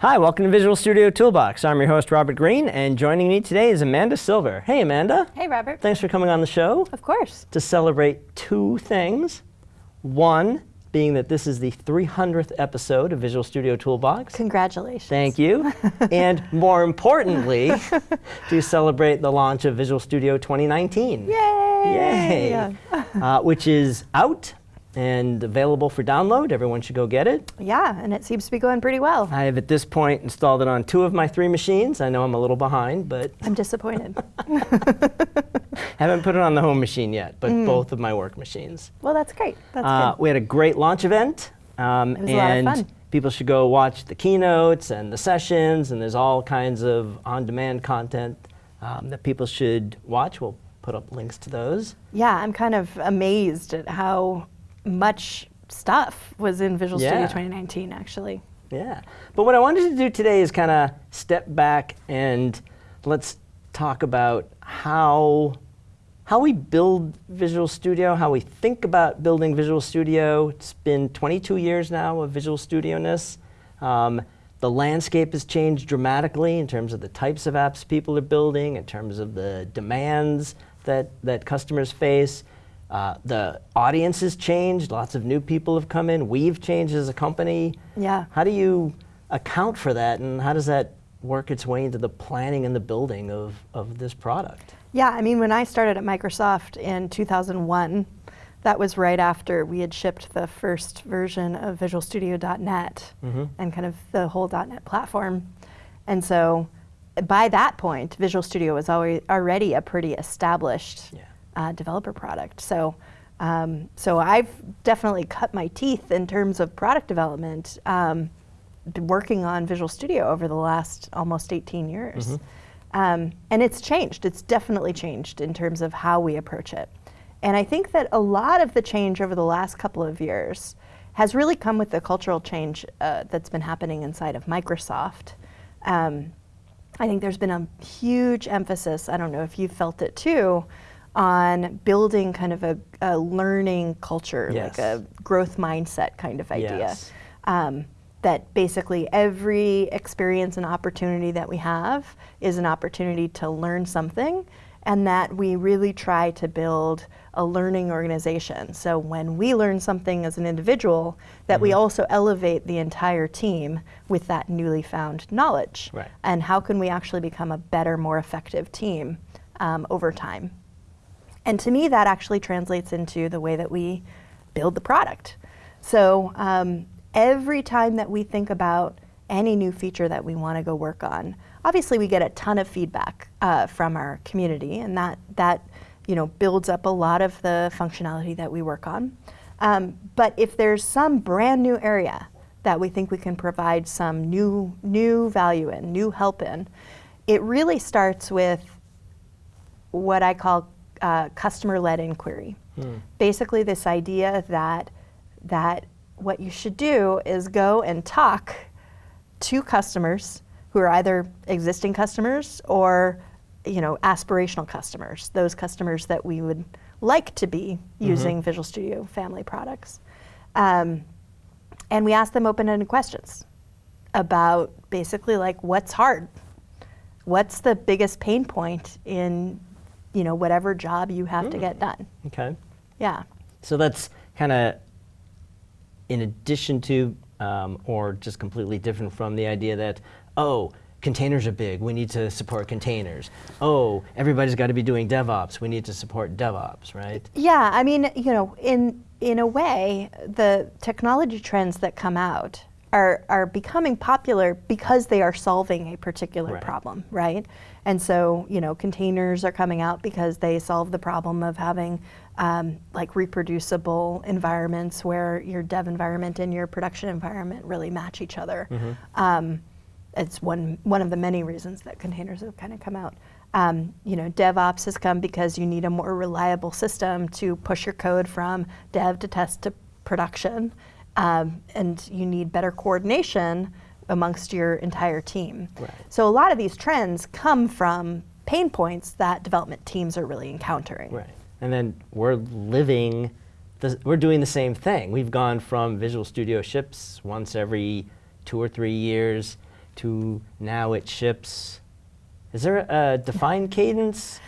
Hi, welcome to Visual Studio Toolbox. I'm your host, Robert Green, and joining me today is Amanda Silver. Hey, Amanda. Hey, Robert. Thanks for coming on the show Of course. to celebrate two things. One being that this is the 300th episode of Visual Studio Toolbox. Congratulations. Thank you. and more importantly, to celebrate the launch of Visual Studio 2019. Yay! Yay! uh, which is out and available for download. Everyone should go get it. Yeah, and it seems to be going pretty well. I have at this point installed it on two of my three machines. I know I'm a little behind, but I'm disappointed. haven't put it on the home machine yet, but Mm. both of my work machines. well, that's great. That's Uh, good. we had a great launch event. Um, It was a lot of and people should go watch the keynotes and the sessions, and there's all kinds of on-demand content um, that people should watch. We'll put up links to those. Yeah, I'm kind of amazed at how much stuff was in Visual Yeah. Studio 2019, actually. Yeah. But what I wanted to do today is kind of step back and let's talk about how how we build Visual Studio, how we think about building Visual Studio. It's been 22 years now of Visual Studio-ness. Um, the landscape has changed dramatically in terms of the types of apps people are building, in terms of the demands that, that customers face. Uh, the audience has changed. Lots of new people have come in. We've changed as a company. Yeah. How do you account for that, and how does that work its way into the planning and the building of, of this product? Yeah, I mean, when I started at Microsoft in 2001, that was right after we had shipped the first version of Visual Studio.net Mhm. and kind of the whole .net platform. And so by that point, Visual Studio was already, already a pretty established Yeah. Uh, developer product. So, um, so I've definitely cut my teeth in terms of product development, um, working on Visual Studio over the last almost 18 years. Um, and it's changed. It's definitely changed in terms of how we approach it. And I think that a lot of the change over the last couple of years has really come with the cultural change uh, that's been happening inside of Microsoft. Um, I think there's been a huge emphasis, I don't know if you felt it too, on building kind of a, a learning culture, Yes. like a growth mindset kind of idea. Yes. Um, that basically every experience and opportunity that we have is an opportunity to learn something, and that we really try to build a learning organization. So when we learn something as an individual, that we also elevate the entire team with that newly found knowledge. Right. And how can we actually become a better, more effective team um, over time? And to me, that actually translates into the way that we build the product. So um, every time that we think about any new feature that we want to go work on, obviously we get a ton of feedback uh, from our community, and that that you know builds up a lot of the functionality that we work on. Um, but if there's some brand new area that we think we can provide some new new value in, new help in, it really starts with what I call uh, customer-led inquiry. Basically, this idea that that what you should do is go and talk to customers who are either existing customers or you know aspirational customers, those customers that we would like to be using Visual Studio family products. Um, and we ask them open-ended questions about basically like what's hard what's the biggest pain point in you know whatever job you have to get done Okay. yeah So that's kind of in addition to, um, or just completely different from the idea that, oh, containers are big, we need to support containers. Oh, everybody's got to be doing DevOps, we need to support DevOps, right? yeah i mean you know in in a way the technology trends that come out are are becoming popular because they are solving a particular Right. problem right and so you know containers are coming out because they solve the problem of having um, like reproducible environments where your dev environment and your production environment really match each other um, it's one one of the many reasons that containers have kind of come out. Um, you know, DevOps has come because you need a more reliable system to push your code from dev to test to production, um, and you need better coordination amongst your entire team. Right. So a lot of these trends come from pain points that development teams are really encountering. Right. And then we're living, the, we're doing the same thing. We've gone from Visual Studio ships once every two or three years to now it ships. Is there a defined cadence?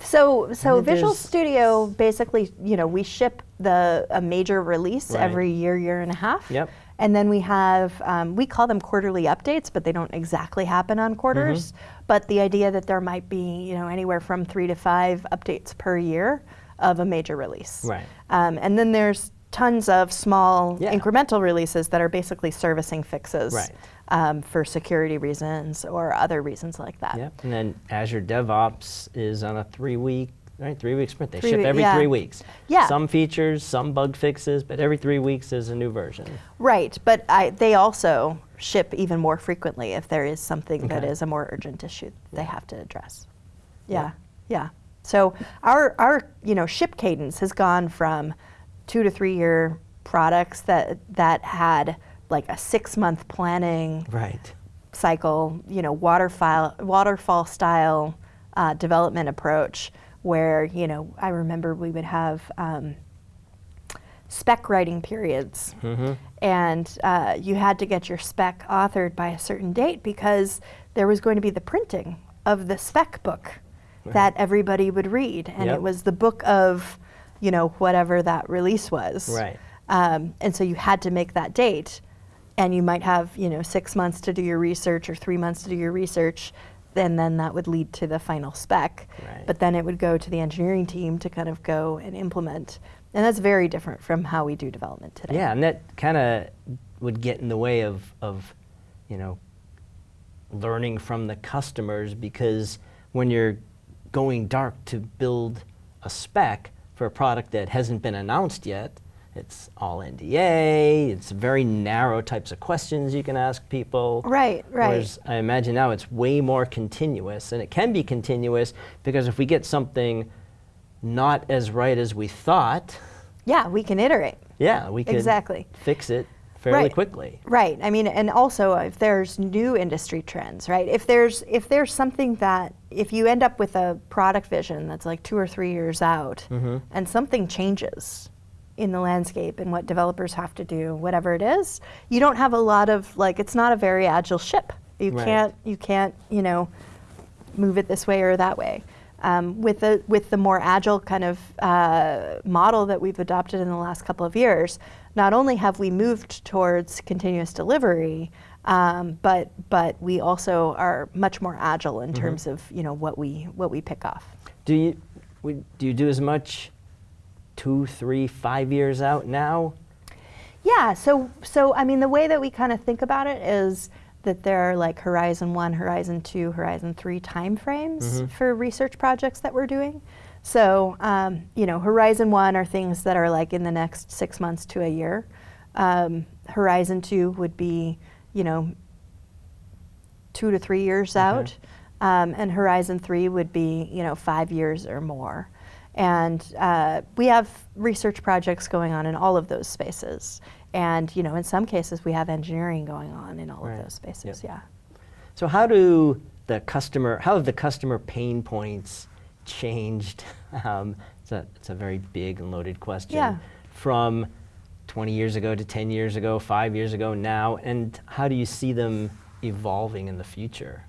So, so Visual Studio basically, you know, we ship the a major release Right. every year, year and a half. Yep. And then we have, um, we call them quarterly updates, but they don't exactly happen on quarters. Mm-hmm. But the idea that there might be, you know, anywhere from three to five updates per year of a major release. Right. Um, and then there's tons of small Yeah. incremental releases that are basically servicing fixes Right. Um, for security reasons or other reasons like that. Yep. And then Azure DevOps is on a three-week, right? Three-week sprint. They Three ship every yeah. three weeks. Yeah. Some features, some bug fixes, but every three weeks is a new version. Right, but I, they also ship even more frequently if there is something that Okay. is a more urgent issue they have to address. Yeah, Yeah. yeah. So our our you know ship cadence has gone from two to three year products that that had like a six month planning Right. cycle, you know, waterfall waterfall style uh, development approach, where you know I remember we would have um, spec writing periods, and uh, you had to get your spec authored by a certain date because there was going to be the printing of the spec book that everybody would read, and Yep. it was the book of, you know, whatever that release was. Right. Um, and so you had to make that date, and you might have you know six months to do your research or three months to do your research, and then that would lead to the final spec. Right. But then it would go to the engineering team to kind of go and implement, and that's very different from how we do development today. Yeah, and that kind of would get in the way of, of, you know, learning from the customers because when you're going dark to build a spec for a product that hasn't been announced yet, it's all NDA, it's very narrow types of questions you can ask people. Right, right. Whereas I imagine now it's way more continuous, and it can be continuous because if we get something not as right as we thought, Yeah, we can iterate. yeah, we can Exactly. fix it fairly Right. quickly. Right. I mean, and also if there's new industry trends, right? If there's if there's something that if you end up with a product vision that's like two or three years out, Mm-hmm. and something changes in the landscape and what developers have to do, whatever it is, you don't have a lot of like it's not a very agile ship. You Right. can't you can't you know move it this way or that way. Um, with the with the more agile kind of uh, model that we've adopted in the last couple of years, not only have we moved towards continuous delivery, um, but but we also are much more agile in terms of you know what we what we pick off. Do you we, do you do as much two, three, five years out now? Yeah, so so I mean the way that we kind of think about it is that there are like Horizon 1, Horizon 2, Horizon 3 timeframes for research projects that we're doing. So, um, you know, Horizon 1 are things that are like in the next 6 months to a year. Um, Horizon 2 would be, you know, 2 to 3 years out. Um, and Horizon 3 would be, you know, 5 years or more. And uh, we have research projects going on in all of those spaces. And you know, in some cases, we have engineering going on in all Right. of those spaces. Yep. Yeah. So how do the customer, how have the customer pain points changed? Um, it's, a, it's a very big and loaded question. Yeah. From 20 years ago to 10 years ago, five years ago now, and how do you see them evolving in the future?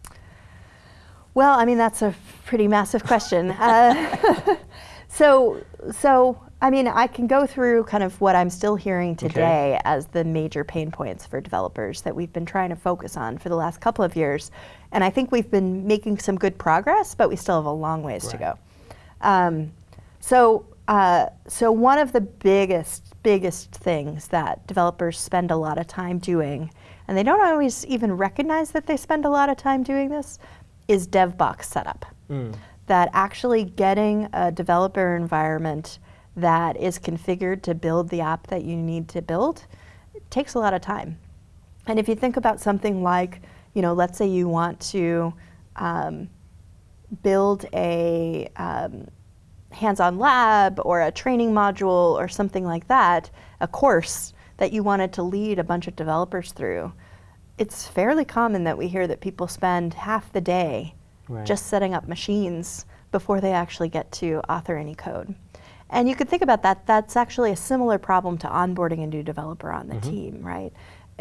Well, I mean, that's a pretty massive question. uh, so, so I mean, I can go through kind of what I'm still hearing today as the major pain points for developers that we've been trying to focus on for the last couple of years, and I think we've been making some good progress, but we still have a long ways to go. Um, so, uh, so one of the biggest, biggest things that developers spend a lot of time doing, and they don't always even recognize that they spend a lot of time doing this, is DevBox setup. That actually getting a developer environment that is configured to build the app that you need to build takes a lot of time. And if you think about something like, you know, let's say you want to um, build a um, hands-on lab or a training module or something like that, a course that you wanted to lead a bunch of developers through, it's fairly common that we hear that people spend half the day Right. just setting up machines before they actually get to author any code. And you could think about that, that's actually a similar problem to onboarding a new developer on the mm-hmm. team, right?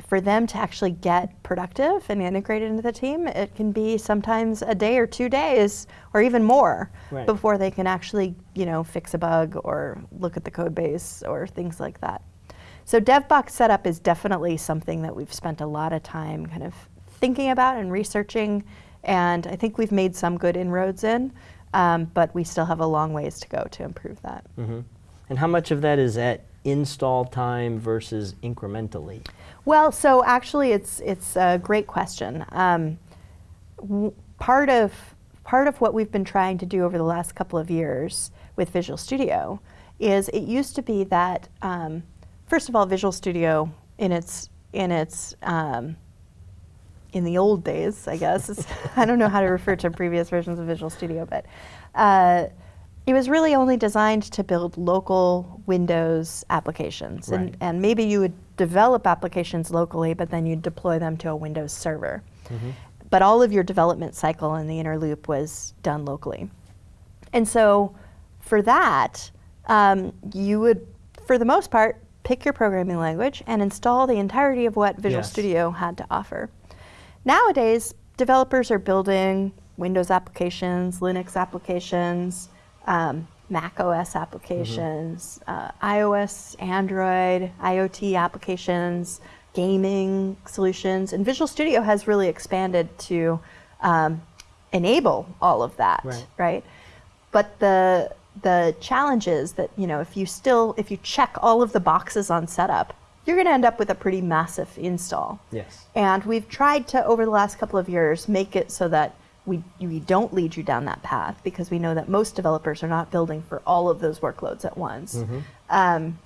for them to actually get productive and integrated into the team, it can be sometimes a day or two days or even more Right. before they can actually, you know, fix a bug or look at the code base or things like that. So DevBox setup is definitely something that we've spent a lot of time kind of thinking about and researching, and I think we've made some good inroads in, um, but we still have a long ways to go to improve that. hmm And how much of that is at install time versus incrementally? Well, so actually, it's it's a great question. Um, part of part of what we've been trying to do over the last couple of years with Visual Studio is it used to be that um, first of all, Visual Studio in its in its um, in the old days, I guess. I don't know how to refer to previous versions of Visual Studio, but uh, it was really only designed to build local Windows applications. Right. And, and maybe you would develop applications locally, but then you'd deploy them to a Windows server. But all of your development cycle in the inner loop was done locally. And so for that, um, you would, for the most part, pick your programming language and install the entirety of what Visual Yes. Studio had to offer. Nowadays, developers are building Windows applications, Linux applications, um, Mac OS applications, uh, iOS, Android, IoT applications, gaming solutions, and Visual Studio has really expanded to um, enable all of that, Right. right? But the the challenge is that you know if you still if you check all of the boxes on setup, you're going to end up with a pretty massive install. Yes. And we've tried to, over the last couple of years, make it so that we, we don't lead you down that path because we know that most developers are not building for all of those workloads at once. Mhm. Um,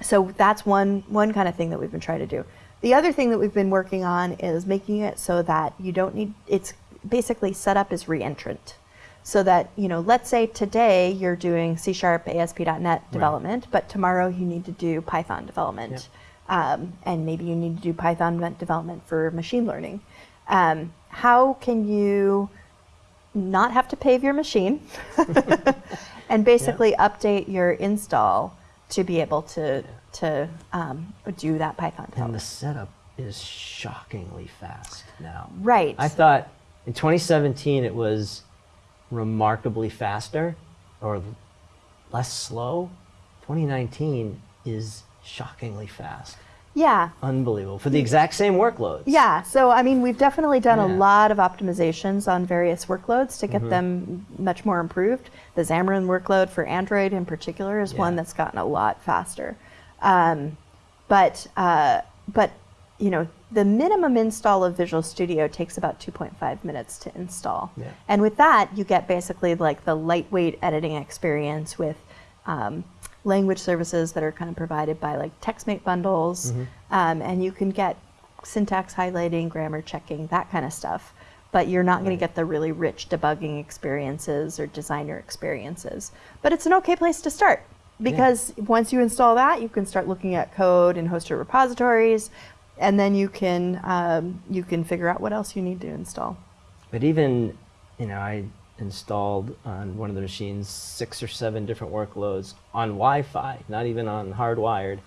so that's one, one kind of thing that we've been trying to do. The other thing that we've been working on is making it so that you don't need, it's basically set up as reentrant. So that, you know, let's say today you're doing C Sharp, ASP.NET development, but tomorrow you need to do Python development. Um, and maybe you need to do Python development for machine learning. Um, how can you not have to pave your machine and basically update your install to be able to, to um, do that Python And the setup is shockingly fast now. Right. I thought in 2017 it was remarkably faster or less slow. 2019 is shockingly fast. yeah. Unbelievable. For the exact same workloads. Yeah, so I mean, we've definitely done a lot of optimizations on various workloads to get them much more improved. The Xamarin workload for Android in particular is one that's gotten a lot faster. Um, but uh, but you know, the minimum install of Visual Studio takes about 2.5 minutes to install, Yeah. and with that, you get basically like the lightweight editing experience with. Um, language services that are kind of provided by like TextMate bundles, um, and you can get syntax highlighting, grammar checking, that kind of stuff. But you're not going to get the really rich debugging experiences or designer experiences. But it's an okay place to start because once you install that, you can start looking at code and hosted repositories, and then you can um, you can figure out what else you need to install. But even, you know, I installed on one of the machines six or seven different workloads on Wi-Fi, not even on hardwired.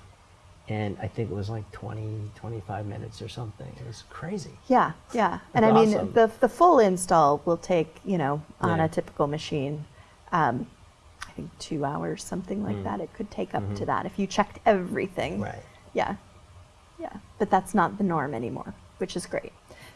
And I think it was like 20, 25 minutes or something. It was crazy. Yeah, yeah. And I mean, awesome. the, the full install will take, you know, on Yeah. a typical machine, um, I think two hours, something like that. It could take up to that if you checked everything. Mm. Right. Yeah, yeah. But that's not the norm anymore, which is great.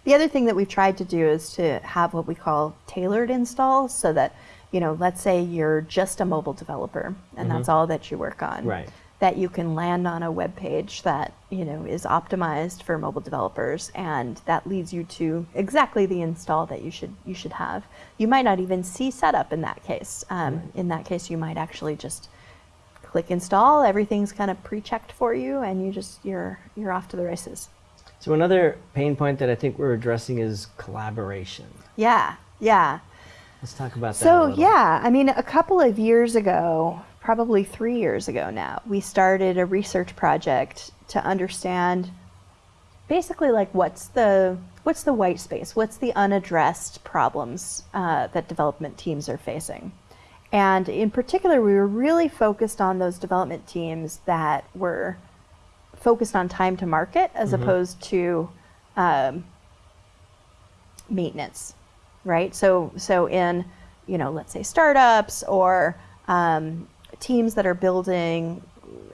The other thing that we've tried to do is to have what we call tailored installs so that, you know, let's say you're just a mobile developer and that's all that you work on. Right. that you can land on a web page that you know is optimized for mobile developers and that leads you to exactly the install that you should you should have you might not even see setup in that case um, in that case you might actually just click install everything's kind of pre-checked for you and you just you're you're off to the races So another pain point that I think we're addressing is collaboration. yeah yeah Let's talk about that. So yeah, I mean, a couple of years ago, probably three years ago now, we started a research project to understand basically like what's the what's the white space, what's the unaddressed problems uh, that development teams are facing, and in particular, we were really focused on those development teams that were focused on time to market as opposed to um, maintenance, right? So, so in, you know, let's say startups or um, teams that are building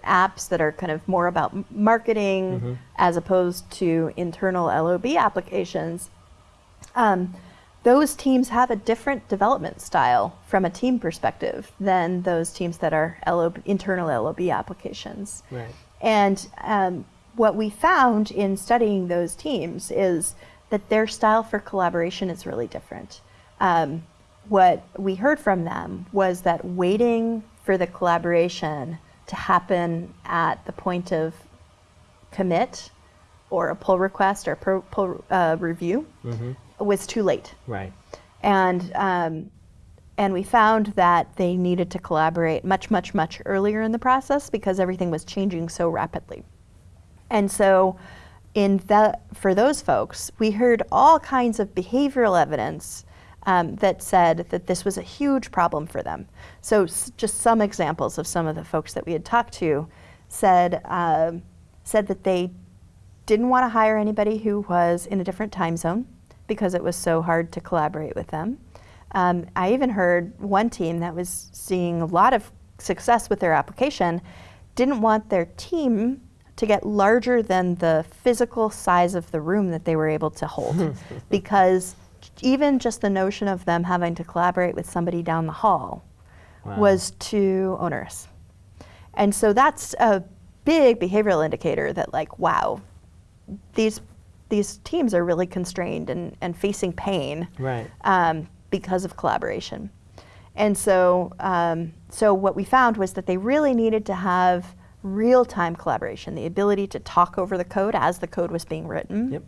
apps that are kind of more about marketing as opposed to internal LOB applications, um, those teams have a different development style from a team perspective than those teams that are LOB, internal LOB applications. Right. And um, what we found in studying those teams is that their style for collaboration is really different. Um, what we heard from them was that waiting for the collaboration to happen at the point of commit or a pull request or pull uh, review was too late Right. and um, and we found that they needed to collaborate much much much earlier in the process because everything was changing so rapidly and so in that for those folks we heard all kinds of behavioral evidence um, that said that this was a huge problem for them so just some examples of some of the folks that we had talked to said um, said that they didn't want to hire anybody who was in a different time zone because it was so hard to collaborate with them. Um, I even heard one team that was seeing a lot of success with their application didn't want their team to get larger than the physical size of the room that they were able to hold because even just the notion of them having to collaborate with somebody down the hall Wow. was too onerous. And so that's a big behavioral indicator that like, wow, these these teams are really constrained and, and facing pain Right. um, because of collaboration. And so, um, so what we found was that they really needed to have real-time collaboration, the ability to talk over the code as the code was being written. Yep.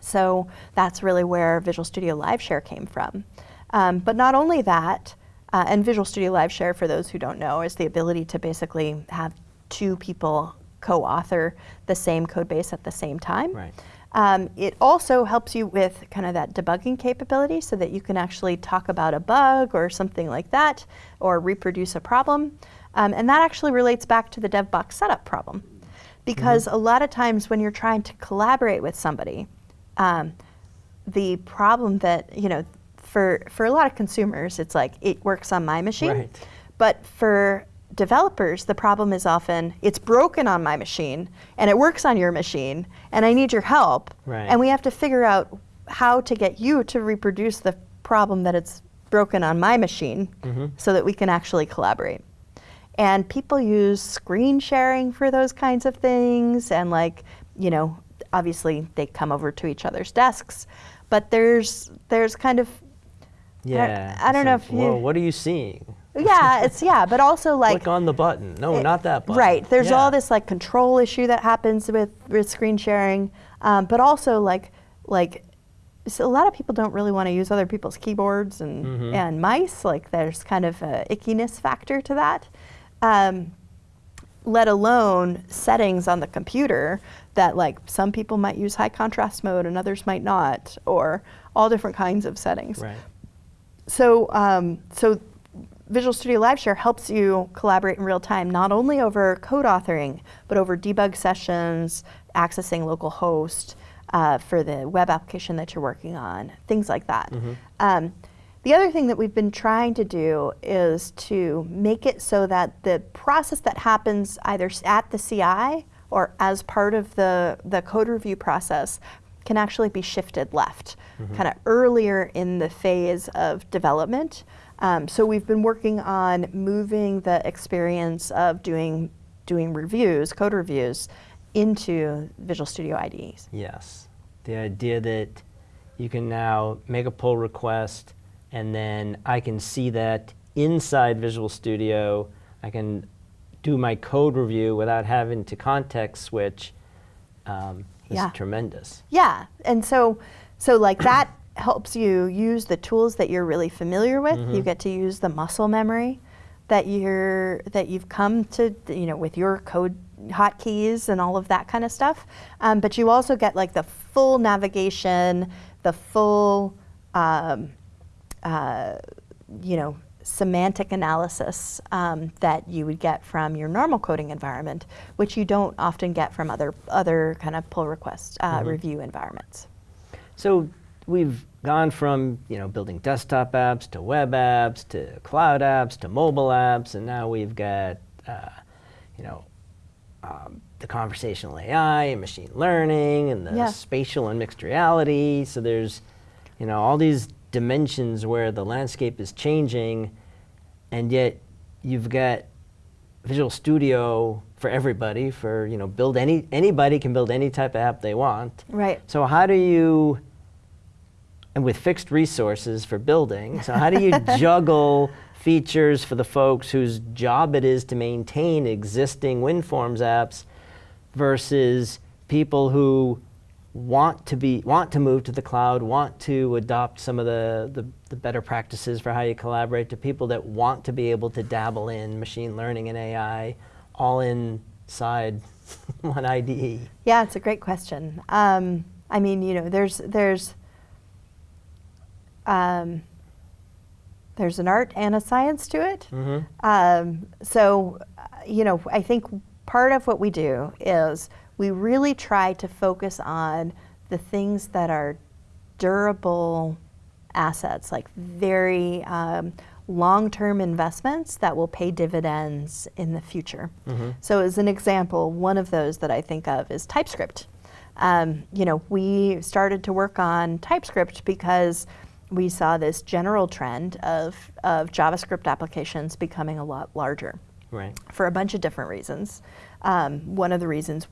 So that's really where Visual Studio Live Share came from. Um, but not only that, uh, and Visual Studio Live Share, for those who don't know, is the ability to basically have two people co-author the same code base at the same time. Right. Um, it also helps you with kind of that debugging capability so that you can actually talk about a bug or something like that or reproduce a problem. Um, and that actually relates back to the DevBox setup problem. Because a lot of times when you're trying to collaborate with somebody, um, the problem that, you know, for, for a lot of consumers, it's like it works on my machine. Right. But for developers, the problem is often it's broken on my machine and it works on your machine and I need your help. Right. And we have to figure out how to get you to reproduce the problem that it's broken on my machine mm-hmm. so that we can actually collaborate. And people use screen sharing for those kinds of things and like, you know, obviously they come over to each other's desks, but there's there's kind of Yeah. I don't it's know if you- Whoa, what are you seeing? Yeah, it's yeah, but also like Click on the button. No, it- not that button. Right. There's Yeah. all this like control issue that happens with, with screen sharing, um, but also like like so a lot of people don't really want to use other people's keyboards and Mhm. and mice. Like there's kind of a ickiness factor to that. Um, let alone settings on the computer that like some people might use high contrast mode and others might not, or all different kinds of settings. Right. So, um, so Visual Studio Live Share helps you collaborate in real time, not only over code authoring, but over debug sessions, accessing local host uh, for the web application that you're working on, things like that. Um, the other thing that we've been trying to do is to make it so that the process that happens either at the CI or as part of the, the code review process can actually be shifted left, kind of earlier in the phase of development. Um, so we've been working on moving the experience of doing doing reviews, code reviews, into Visual Studio IDEs. Yes. The idea that you can now make a pull request and then I can see that inside Visual Studio. I can do my code review without having to context switch um, is Yeah. tremendous. Yeah, and so so like that helps you use the tools that you're really familiar with. You get to use the muscle memory that you're that you've come to you know with your code hotkeys and all of that kind of stuff. Um, but you also get like the full navigation, the full um, uh, you know semantic analysis um, that you would get from your normal coding environment, which you don't often get from other other kind of pull request uh, Mm-hmm. review environments. So we've gone from you know building desktop apps to web apps to cloud apps to mobile apps, and now we've got uh, you know um, the conversational AI and machine learning and the Yeah. spatial and mixed reality. So there's you know all these dimensions where the landscape is changing, and yet you've got Visual Studio for everybody. For you know, build any anybody can build any type of app they want. Right. So how do you, and with fixed resources for building, so how do you juggle features for the folks whose job it is to maintain existing WinForms apps versus people who want to be want to move to the cloud, want to adopt some of the, the, the better practices for how you collaborate to people that want to be able to dabble in machine learning and AI all inside one? IDE. Yeah, it's a great question. Um, I mean, you know, there's there's um, there's an art and a science to it. Mhm. Um, so, you know, I think part of what we do is we really try to focus on the things that are durable assets, like very um, long-term investments that will pay dividends in the future. Mhm. So, as an example, one of those that I think of is TypeScript. Um, you know, we started to work on TypeScript because we saw this general trend of, of JavaScript applications becoming a lot larger Right. for a bunch of different reasons. Um, one of the reasons,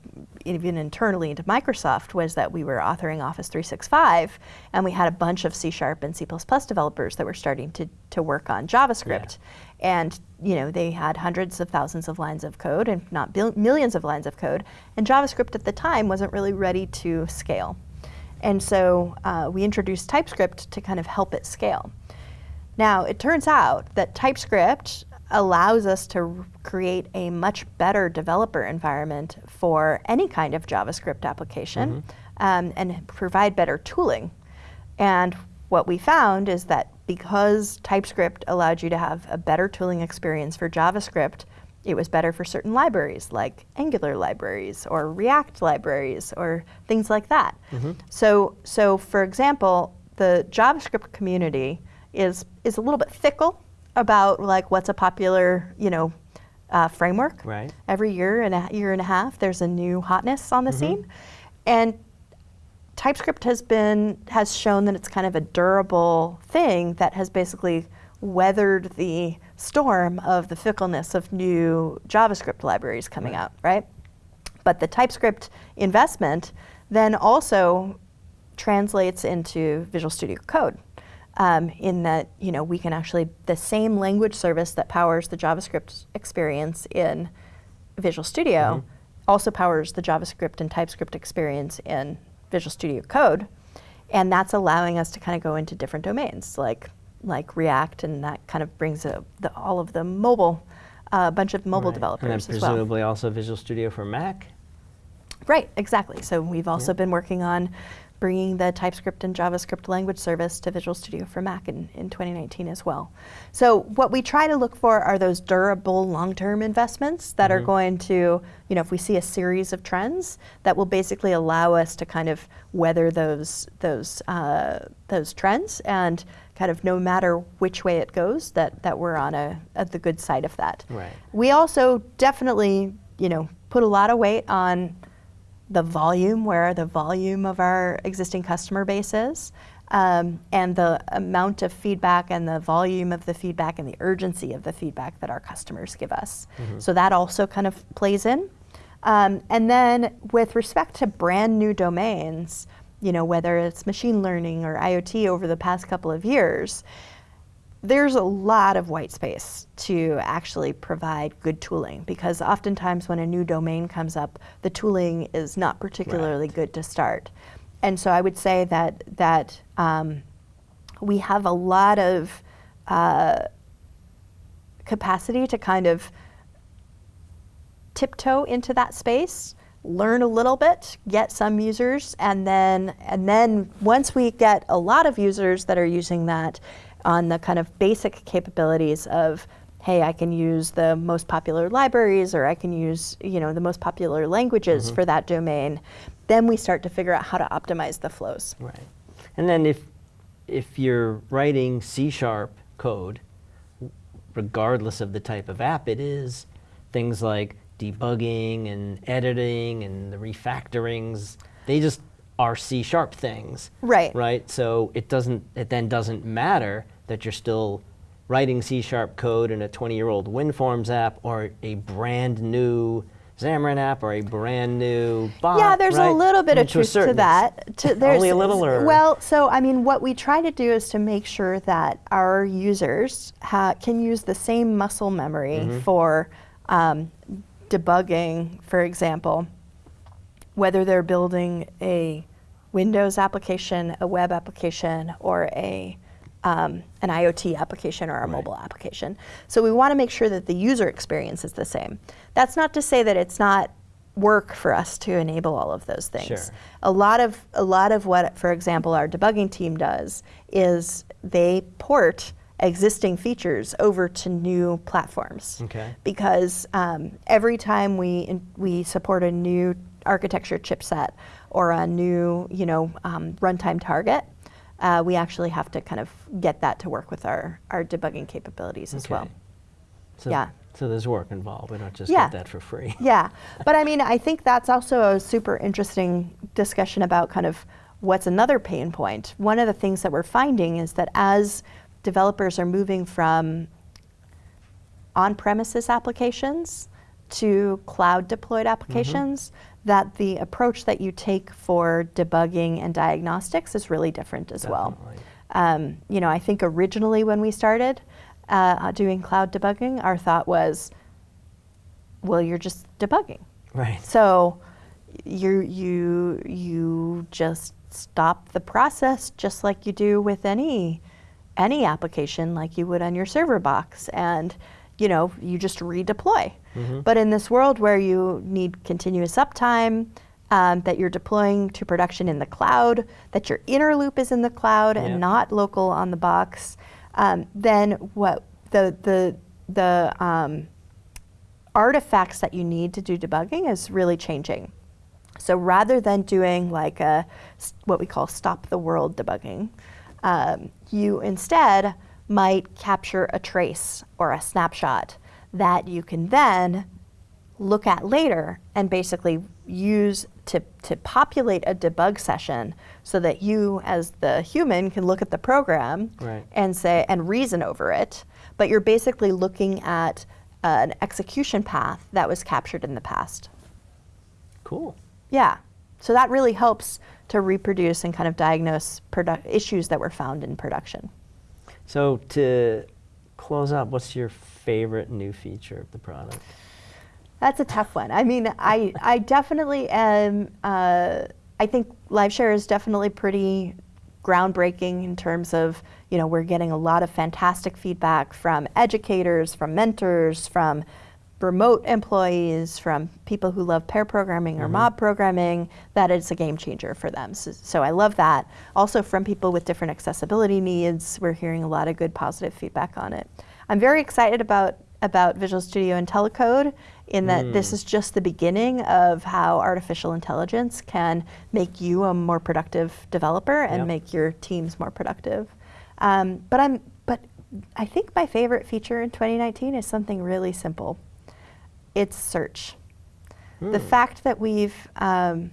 even internally into Microsoft, was that we were authoring Office 365, and we had a bunch of C Sharp and C++ developers that were starting to, to work on JavaScript. And you know they had hundreds of thousands of lines of code, and not bil- millions of lines of code. And JavaScript at the time wasn't really ready to scale. And so uh, we introduced TypeScript to kind of help it scale. Now, it turns out that TypeScript allows us to create a much better developer environment for any kind of JavaScript application um, and provide better tooling. And what we found is that because TypeScript allowed you to have a better tooling experience for JavaScript, it was better for certain libraries like Angular libraries or React libraries or things like that. So, so for example, the JavaScript community is is a little bit fickle about like what's a popular you know uh, framework. Right. Every year and a year and a half, there's a new hotness on the scene, and TypeScript has been has shown that it's kind of a durable thing that has basically weathered the storm of the fickleness of new JavaScript libraries coming Right. out, right? But the TypeScript investment then also translates into Visual Studio Code. Um, in that you know we can actually the same language service that powers the JavaScript experience in Visual Studio also powers the JavaScript and TypeScript experience in Visual Studio Code, and that's allowing us to kind of go into different domains like like React, and that kind of brings a, the, all of the mobile, a bunch of mobile Right. developers And then as well. presumably also Visual Studio for Mac. Right, exactly. So we've also Yeah. been working on bringing the TypeScript and JavaScript language service to Visual Studio for Mac in, in 2019 as well. So what we try to look for are those durable long-term investments that are Mhm. going to, you know, if we see a series of trends that will basically allow us to kind of weather those those uh, those trends and kind of no matter which way it goes, that that we're on a, at the good side of that. Right. We also definitely, you know, put a lot of weight on the volume, where the volume of our existing customer base is, um, and the amount of feedback and the volume of the feedback and the urgency of the feedback that our customers give us. So that also kind of plays in. Um, and then with respect to brand new domains, you know, whether it's machine learning or IoT over the past couple of years, there's a lot of white space to actually provide good tooling because oftentimes when a new domain comes up, the tooling is not particularly good to start. And so I would say that that um, we have a lot of uh, capacity to kind of tiptoe into that space, learn a little bit, get some users, and then and then once we get a lot of users that are using that, on the kind of basic capabilities of, hey, I can use the most popular libraries or I can use, you know, the most popular languages mm-hmm. for that domain, then we start to figure out how to optimize the flows. Right. And then if if you're writing C sharp code, regardless of the type of app it is, things like debugging and editing and the refactorings, they just are C sharp things. Right. Right? So it doesn't it then doesn't matter that you're still writing C sharp code in a 20 year old WinForms app or a brand new Xamarin app or a brand new bot. Yeah, there's right? a little bit I mean, of truth to certain that. To, there's, Only a little, or well, so I mean, what we try to do is to make sure that our users ha- can use the same muscle memory Mm-hmm. for um, debugging, for example, whether they're building a Windows application, a web application, or a um, an IoT application or a mobile application. So we want to make sure that the user experience is the same. That's not to say that it's not work for us to enable all of those things. Sure. A lot of a lot of what, for example, our debugging team does is they port existing features over to new platforms Okay. because um, every time we in, we support a new architecture chipset or a new you know um, runtime target, uh, we actually have to kind of get that to work with our our debugging capabilities as well. So, Yeah. So there's work involved. We don't just Yeah. get that for free. Yeah, but I mean, I think that's also a super interesting discussion about kind of what's another pain point. One of the things that we're finding is that as developers are moving from on-premises applications to cloud deployed applications, that the approach that you take for debugging and diagnostics is really different as well. Um, you know, I think originally when we started uh, doing cloud debugging, our thought was, well, you're just debugging. Right. So you you you just stop the process just like you do with any any application like you would on your server box and you know you just redeploy but in this world where you need continuous uptime um, that you're deploying to production in the cloud that your inner loop is in the cloud Yeah. and not local on the box um, then what the the the um, artifacts that you need to do debugging is really changing. So rather than doing like a what we call stop the world debugging, um, you instead might capture a trace or a snapshot that you can then look at later and basically use to, to populate a debug session so that you as the human can look at the program Right. and say and reason over it but you're basically looking at an execution path that was captured in the past Cool. yeah so that really helps to reproduce and kind of diagnose produ- issues that were found in production So to close up, what's your favorite new feature of the product? That's a tough one. I mean, I, I definitely am, uh, I think LiveShare is definitely pretty groundbreaking in terms of, you know, we're getting a lot of fantastic feedback from educators, from mentors, from remote employees, from people who love pair programming or mob programming, that it's a game changer for them. So, so I love that. Also from people with different accessibility needs, we're hearing a lot of good positive feedback on it. I'm very excited about about Visual Studio IntelliCode in that this is just the beginning of how artificial intelligence can make you a more productive developer and Yep. make your teams more productive. Um, but I'm but I think my favorite feature in 2019 is something really simple. It's search. The fact that we've um,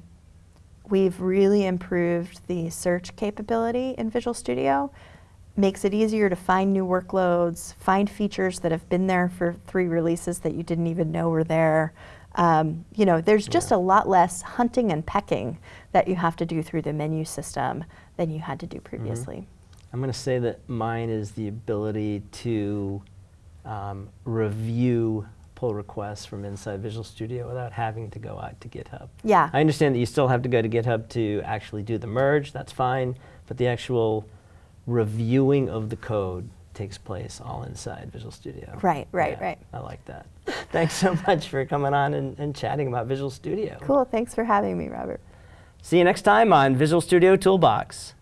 we've really improved the search capability in Visual Studio makes it easier to find new workloads, find features that have been there for three releases that you didn't even know were there. Um, you know, there's just Yeah. a lot less hunting and pecking that you have to do through the menu system than you had to do previously. I'm going to say that mine is the ability to um, review pull requests from inside Visual Studio without having to go out to GitHub. Yeah. I understand that you still have to go to GitHub to actually do the merge, that's fine, but the actual reviewing of the code takes place all inside Visual Studio. Right, right, yeah, right. I like that. thanks so much for coming on and, and chatting about Visual Studio. Cool, thanks for having me, Robert. See you next time on Visual Studio Toolbox.